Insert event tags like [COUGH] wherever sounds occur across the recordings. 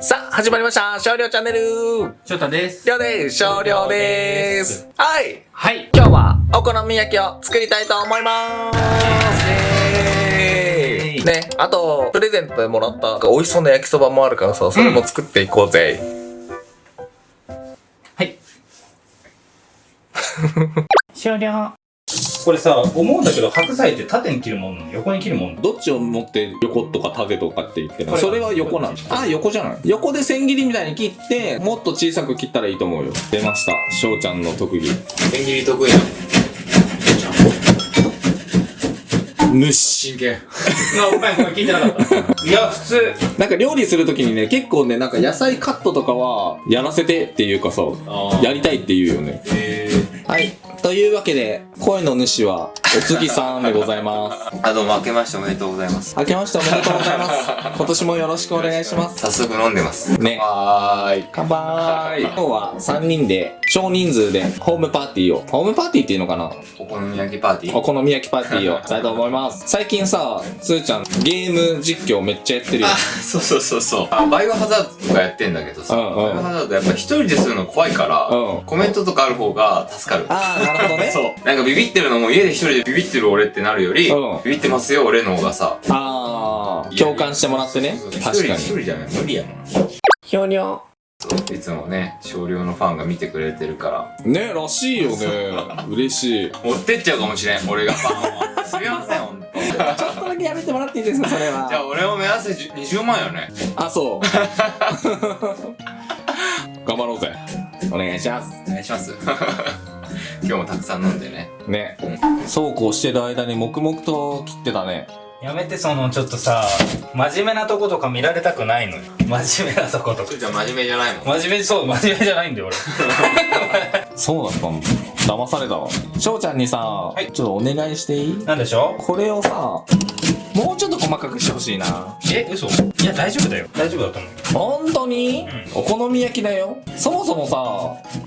さあ、始まりました。少量チャンネル。翔太です。りょうです。少量です。はい。はい。今日はお好み焼きを作りたいと思います。イエーイね、あと、プレゼントでもらった美味しそうな焼きそばもあるからさ、それも作っていこうぜ。はい。[LAUGHS] 終了。これさ、思うんだけど、白菜って縦に切るもん横に切るもんどっちを持って横とか縦とかって言ってるこれそれは横なのあ、横じゃない横で千切りみたいに切って、もっと小さく切ったらいいと思うよ。出ました。翔ちゃんの特技。千切り得意なの無視。真剣。あ、ごめんごめん、聞いてなかった。[LAUGHS] いや、普通。なんか料理するときにね、結構ね、なんか野菜カットとかは、やらせてっていうかさ、あやりたいって言うよね。えはい。というわけで、声の主は、お次さんでございます。ー。あ、どうも、明けましておめでとうございます。明けましておめでとうございます。[LAUGHS] 今年もよろしくお願いします。早速飲んでます。ね。はーい。乾杯今日は3人で、少人数で、ホームパーティーを、ホームパーティーっていうのかな？お好み焼きパーティー？お好み焼きパーティーを [LAUGHS] したいと思います。最近さ、つーちゃん、ゲーム実況めっちゃやってるよあ。[LAUGHS] そうそうそうそう。あ、バイオハザードとかやってんだけどさ、うんうんバイオハザードやっぱ一人でするの怖いから、うんコメントとかある方が助かる。あー、なるほどね。[LAUGHS] そう。なんかビビってるのも家で一人でビビってる俺ってなるより、うんビビってますよ俺の方がさ、あー、共感してもらってねそうそう。確かに。一人一人じゃない無理やもん。ひょにょ。そういつもね、少量のファンが見てくれてるから、ね、らしいよね。[LAUGHS] 嬉しい。持ってっちゃうかもしれん、俺がファンを。すみません、ほんと。ちょっとだけやめてもらっていいですか、それじゃあは。俺も目指せじゅ20万よね。あ、そう。[LAUGHS] 頑張ろうぜ。お願いします。お願いします。今日もたくさん飲んでね。ね。そうこうしてる間に黙々と切ってたね。やめて、その、ちょっとさ、真面目なとことか見られたくないのよ。真面目なとことか。じゃあ真面目じゃないもん。真面目、そう、真面目じゃないんだよ、俺。[LAUGHS] そうだったんだ。騙されたわ。翔ちゃんにさ、いちょっとお願いしていい？なんでしょこれをさ、もうちょっと細かくしてほしいな。え、嘘？いや、大丈夫だよ。大丈夫だと思う。本当に、お好み焼きだよ。そもそもさ、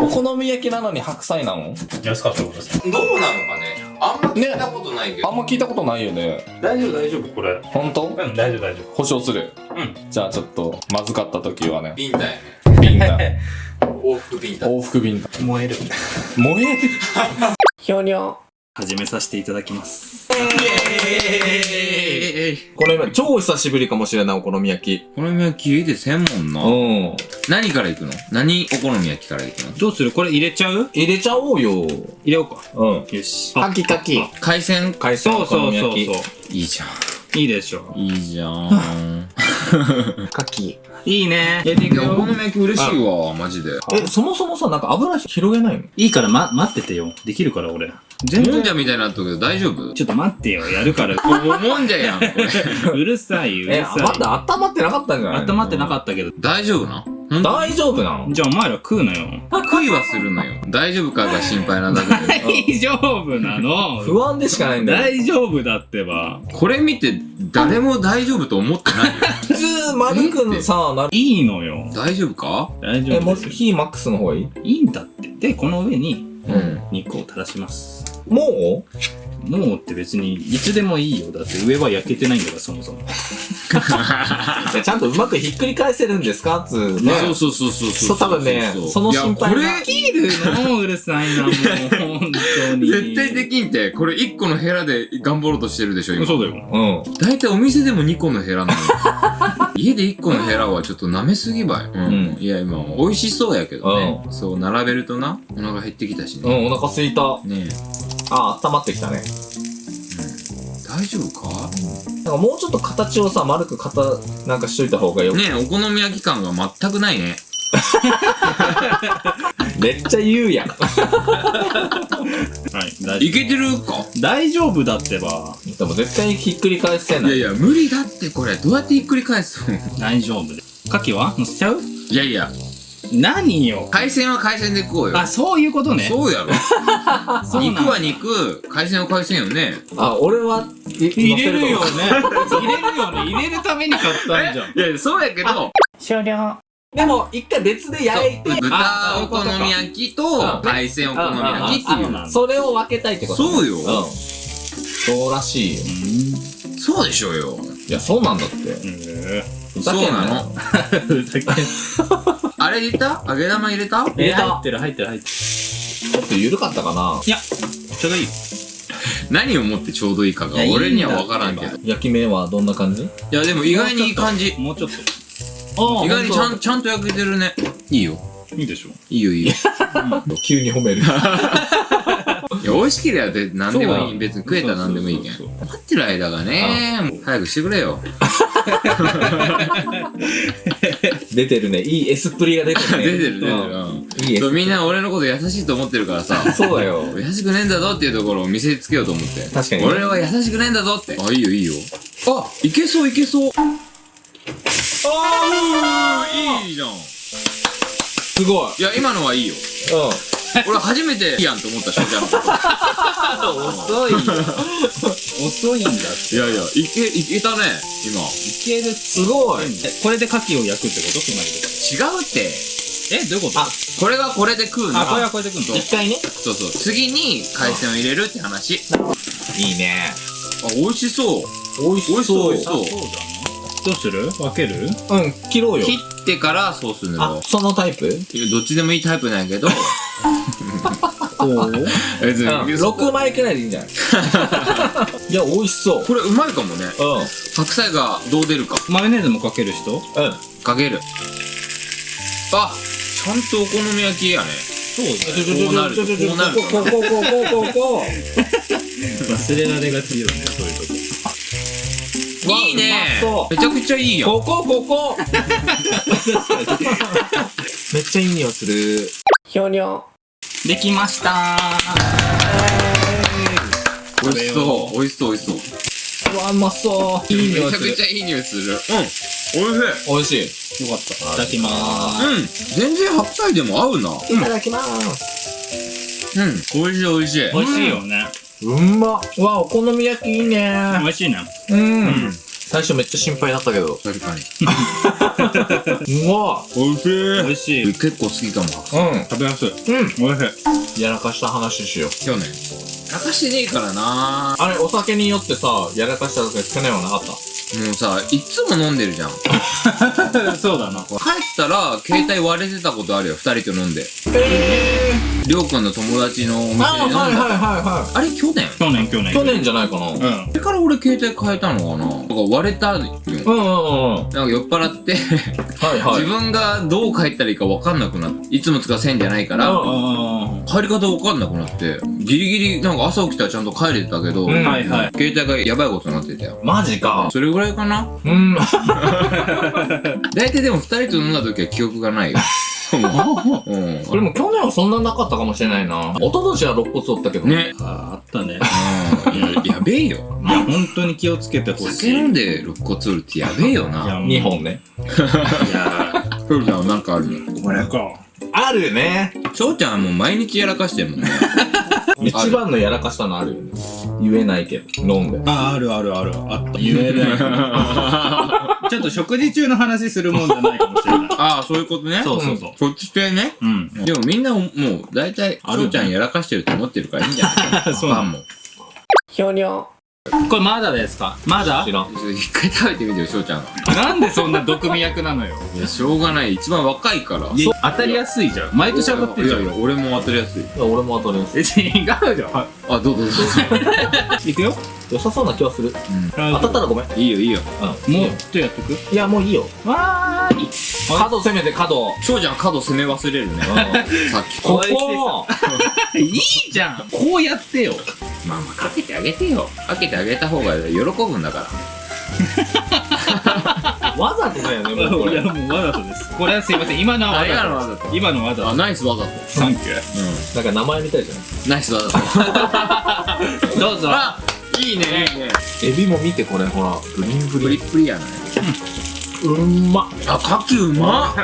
お好み焼きなのに白菜なの？安かったことさ。どうなのかねあんま聞いたことないけど。あんま聞いたことないよね。大丈夫、大丈夫、これ。本当？うん、大丈夫、大丈保証する？夫。うん。じゃあちょっと、まずかった時はね、ビンタやね。ビンタ。往復ビンタ。往復ビンタ。燃える。燃える？[LAUGHS] ひょにょ。始めさせていただきます。これ超久しぶりかもしれない、お好み焼き。お好み焼き家でせんもんな。うん。何から行くの？何お好み焼きから行くの？どうする？これ入れちゃう？入れちゃおうよ。入れようか。うん。よし。かきかき。海鮮？海鮮お好そうそうみ焼き。そうそう。いいじゃん。いいでしょ。いいじゃん。[LAUGHS] かき。いいね。やっていくよ。お好み焼き嬉しいわ、マジで。え、そもそもさ、なんか油広げないの？いいから、ま、待っててよ。できるから、俺。全然もんじ。ゃみたいになったけど大丈夫？ちょっと待ってよ。やるから。も [LAUGHS] もんじゃやん、これ。[LAUGHS] うるさい、うるえ、さい。まだ温まってなかったんじゃない温まってなかったけど。大丈夫な大丈夫なの？じゃあお前ら食うなよ。悔いはするのよ。大丈夫かが心配なだけで。[LAUGHS] 大丈夫なの？不安でしかないんだよ。大丈夫だってば。これ見て、誰も大丈夫と思ってないよ。普通、丸くさ、なる。いいのよ。大丈夫か？大丈夫ですよ。火マックスの方がいい？いいんだって。で、この上にうん。肉を垂らします。ももうって別にいつでもいいよ。だって上は焼けてないんだから、そもそも。ういやちゃんとうまくひっくり返せるんですか？つうね。そうそうそうそうそう多分ねその心配がいや、こ切るのうるさいな、もう。本当に。れ、絶対できんって、これ1個のヘラで頑張ろうとしてるでしょ、今。そうだよ。うん。大体お店でも2個のヘラなのよ。[LAUGHS] 家で1個のヘラはちょっと舐めすぎばい。うん。うんいや、今、美味しそうやけどね。うそう、並べるとな、お腹減ってきたしうね。ん、お腹すいた。ねえ、あ、温まってきたね。大丈夫か？なんかもうちょっと形をさ、丸く型、なんかしといた方がよ。ねえ、お好み焼き感が全くないね。[LAUGHS] めっちゃ言うやん。はい、大丈いけてるか？夫。大丈夫だってば。でも絶対ひっくり返せないい。やいや、無理だってこれ。どうやってひっくり返すの？大丈夫で。牡蠣は？乗せちゃう？いやいや、何よ？海鮮は海鮮で食おうよ。あ、そういうことね。そうやろ。[LAUGHS] 肉は肉、海鮮は海鮮よね。あ、俺は、い入れるよね。入れるよね。入れるために買ったんじゃん。いやいや、そうやけど、終了。でも、一回別で焼いて、豚お好み焼きと海鮮お好み焼きっていう。それを分けたいってことねそうようん。そうらしいよ。そうでしょうよ。いや、そうなんだって。うん。そうなの？ふざけんあれ入れた？揚げ玉入れた？え入ってる入ってる入ってる。ちょっと緩かったかな。いやちょうどいい。何をもってちょうどいいかが？俺には分からんけど。い焼き目はどんな感じ？やでも意外にいい感じ。もうちょっと。あ意外にちゃんちゃんと焼けてるね。いいよ。いいでしょ。いいよいいよ。[LAUGHS] 急に褒めるいや美味しければ何でもいい。別に食えたら何でもいいけん。そうそう待ってる間がねもう早くしてくれよ。[LAUGHS] 出てるね。いいエスプリが出てるね。出てる出てる。そうみんな俺のこと優しいと思ってるからさ。そうだよ。優しくねえんだぞっていうところを見せつけようと思って。確かに俺は優しくねえんだぞって。あいいよいいよ。あいけそういけそう。あーいいじゃん。すごい。いや今のはいいよ。う [LAUGHS] 俺初めていいやんと思った翔ちゃんのこと遅いよ。遅いんだいやいやいけいけたね今。いける。んすごい。えこれで牡蠣を焼くってこと？つまり違うって。えどういうこと？あこれがこれで食うな。あこれはらこれでくんの？一回ね。そうそう。次に海鮮を入れるって話。いいね。あ美味しそう。美味しそう。美味しあそうどうする？分ける？うん切ろうよ。切ってからソース塗ろあそのタイプ？どっちでもいいタイプなんやけど [LAUGHS] 別に。6枚くらいでいいんじゃない？いや美味しそう。これうまいかもね。うん。白菜がどう出るか。マヨネーズもかける人？うん。かける。あちゃんとお好み焼きやね。そうですね。こうなる。とこうなるとここここここ忘れられがちよねそういうとこ。いいね。めちゃくちゃいいやんここここ。[LAUGHS] めっちゃいい匂いする。ひょにょできました。美味しそう。美味しそう美味しそう。うわうまそう。いい匂めいする。ちゃくちゃいい匂いする。うん美味しい。美味しい。よかった。いただきまーうん。全然白菜でも合うな。いただきます。うん。美味しい美味しい。す美味しいよね。うん。まうわお好み焼きいいね。美味しいね。うん最初めっちゃ心配だったけど。確かに。うわ美味しい。美味しい結構好きかも。うん。食べやすい。うん。美味しい。やらかした話しよう。去年。泣かしてねえからな。あれお酒によってさやらかした時去年はなかった？もうさいっつも飲んでるじゃん。帰 [LAUGHS] そうだな。ったら携帯割れてたことあるよ。二人と飲んで。えりょうくんの友達のお店で飲んだ。はいはいはいはあれ去年？去年去年。去年じゃないかな。うん。それから俺携帯変えたのかな？なんか割れたよ。うんうんうんなんか酔っ払ってはいはい。自分がどう帰ったらいいか分かんなくなっていつも使う線じゃないからうんあ帰り方分かんなくなってギリギリなんか朝起きたらちゃんと帰れてたけど、うん。あはいはい。携帯がやばいことになってたよ。マジか。それぐらいかな？うん。[LAUGHS] 大体でも二人と飲んだ時は記憶がないよ。[LAUGHS] う。ん。これも去年はそんななかったかもしれないな。一昨年は肋骨折ったけど。ね。ああったね。うん。ややべえよ。いや本当に気をつけてほしい。酒飲んで肋骨折るってやべえよいやなもう2本ね。いや。トルちゃんはなんかあるの？これか。あるね。翔ちゃんはもう毎日やらかしてるもんね。[LAUGHS] 一番のやらかしたのあるよね言えないけど飲んでああるあるある。あった。言えない。[LAUGHS] ちょっと食事中の話するもんじゃないかもしれない。[LAUGHS] ああそういうことね。そうそうそう。そっち系ね。うん。でもみんなもう大体翔ちゃんやらかしてると思ってるからいいんじゃない？[LAUGHS] そうなの。ファンも。ひょにょこれまだですか？まだ？知らん。一回食べてみてよ翔ちゃん。がなんでそんな毒味役なのよ。いやしょうがない。一番若いから。いや当たりやすいじゃん。毎年当たってるじゃん。いやいや俺も当たりやすい。俺も当たりますえ違うじゃん。あどうぞどうぞ。[LAUGHS] いくよ。良さそうな気はする。当たったらごめん。いいよいいよ。うん。もうちょいやっとく？いやもういいよ。わーい。角攻めて角。翔ちゃん角攻め忘れるね。さっき。ここ。[LAUGHS] [LAUGHS] いいじゃん。こうやってよまあまあかけてあげてよ。かけてあげた方が喜ぶんだから [LAUGHS] わざとだよねもうこれ。いやもうわざとです。これはすいません。今のはわあ今のざわざと。と今のわざと。あナイスわざと。サンキュー。なんか名前みたいじゃないナイスわざと。[LAUGHS] どうぞ。あいいね。いいね。エビも見てこれほら。ブリンブプリリプリやな。うん。ま。あ牡蠣うまっ。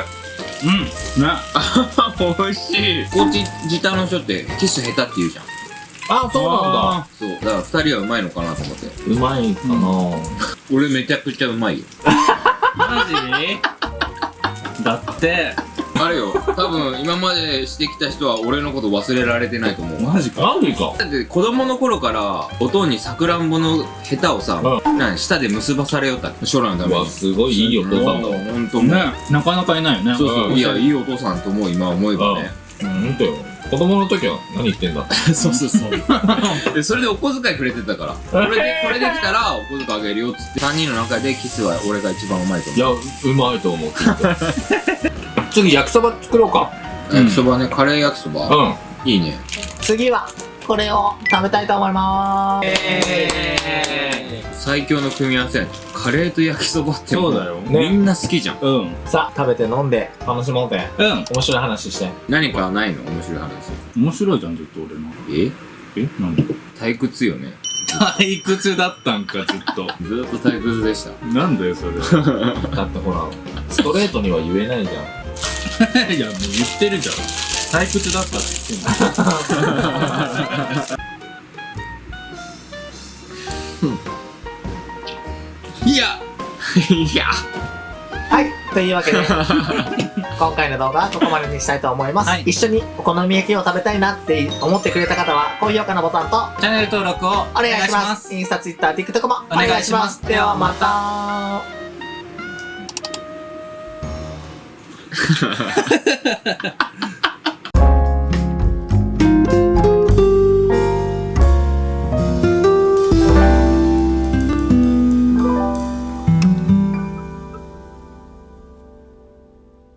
うん。な [LAUGHS] 美味しい。高知自タの人ってキス下手って言うじゃんあそうなんだ。そう。だから二人はうまいのかなと思って。うまいかな。俺めちゃくちゃうまいよ。マジ？だって。あれよ。多分今までしてきた人は俺のこと忘れられてないと思う。マジか。マジか。だって子供の頃からおとんにさくらんぼのヘタをさ、うなん舌で結ばされよった。将来のために。すごいいいお父さんだ。わほんともう。ねなかなかいないよね。そうそう、うん。いやいいお父さんと思う今思えばね、うんとよ子供の時は何言ってんだ？[LAUGHS] そうそうそう。[LAUGHS] でそれでお小遣いくれてたから。これでこれできたらお小遣いあげるよっつって。3人の中でキスは俺が一番うまいとい思う。やうまいと思う [LAUGHS] 次焼きそば作ろうか。焼きそばねカレー焼きそば、うん。いいね。次はこれを食べたいと思います最強の組み合わせカレーと焼きそばってもそうだよ。みんな好きじゃん。うん。さあ食べて飲んで楽しもうぜ。うん。面白い話して。何かないの？面白い話。面白いじゃんずっと俺の。え？え？なんで？退屈よね。退屈だったんかずっと。[LAUGHS] ずーっと退屈でした。なんだよそれ？[LAUGHS] だってほらストレートには言えないじゃん。[LAUGHS] いやもう言ってるじゃん。退屈だったって言ってんのいや。いや。はい。というわけで [LAUGHS] 今回の動画はここまでにしたいと思います、はい。一緒にお好み焼きを食べたいなって思ってくれた方は高評価のボタンとチャンネル登録をお願いします。インスタ、ツイッター、TikTok もお願いします。ではまた [LAUGHS]